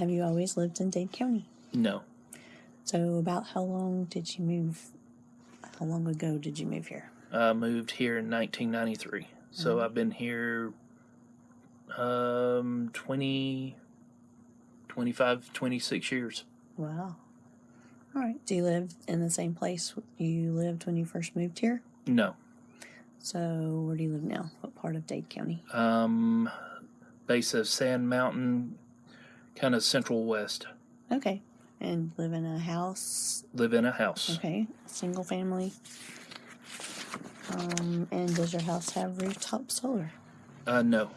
Have you always lived in Dade County? No. So, about how long did you move? How long ago did you move here? I moved here in 1993. So Mhm. I've been here um 20 25 26 years. Wow. All right. Do you live in the same place you lived when you first moved here? No. So, where do you live now? What part of Dade County? Um base of Sand Mountain kind of central west. Okay. And live in a house? Live in a house. Okay. Single family? Um, and does your house have rooftop solar? Uh no.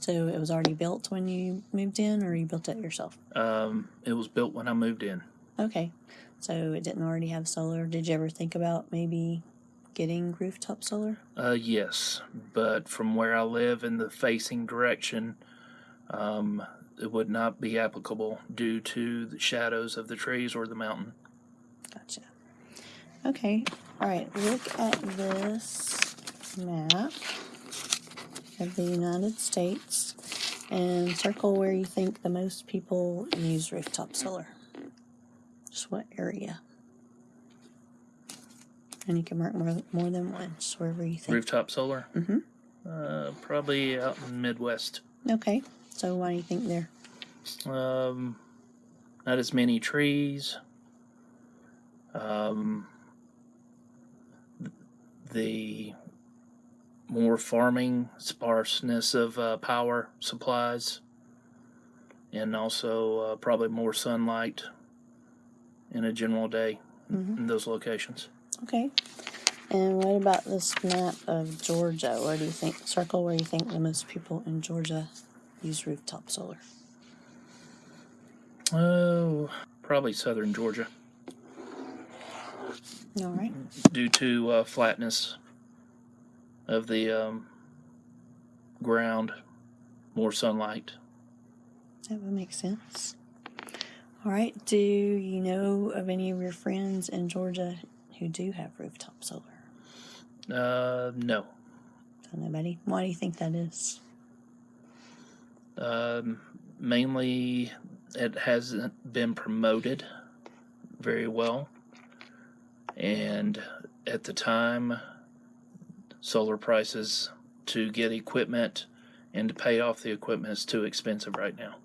So, it was already built when you moved in, or you built it yourself? Um it was built when I moved in. Okay. So, it didn't already have solar. Did you ever think about maybe getting rooftop solar? Uh yes, but from where I live in the facing direction um it would not be applicable due to the shadows of the trees or the mountain. Gotcha. Okay. All right. Look at this map of the United States and circle where you think the most people use rooftop solar. Just what area? And you can mark more, more than one, just wherever you think. Rooftop solar? Mm-hmm. Uh, probably out in Midwest. Okay. So why do you think there? Um, not as many trees. Um, the more farming, sparseness of uh, power supplies, and also uh, probably more sunlight in a general day Mhm. in those locations. Okay. And what about this map of Georgia? Where do you think, circle where you think the most people in Georgia use rooftop solar? Oh, probably southern Georgia. All right. due to uh, flatness of the um, ground, more sunlight. That would make sense. All right. Do you know of any of your friends in Georgia who do have rooftop solar? Uh, no, Don't nobody. Why do you think that is? Um, mainly it hasn't been promoted very well, and at the time, solar prices to get equipment and to pay off the equipment is too expensive right now.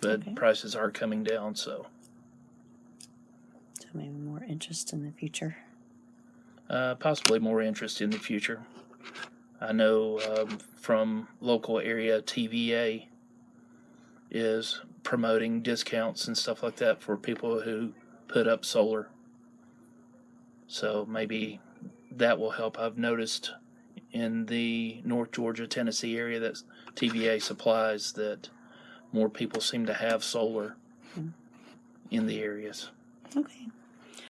But Okay. prices are coming down, so. So maybe more interest in the future. uh, possibly more interest in the future. I know um, from local area TVA is promoting discounts and stuff like that for people who put up solar. So maybe that will help. I've noticed in the North Georgia, Tennessee area that TVA supplies that more people seem to have solar Hmm. in the areas. Okay.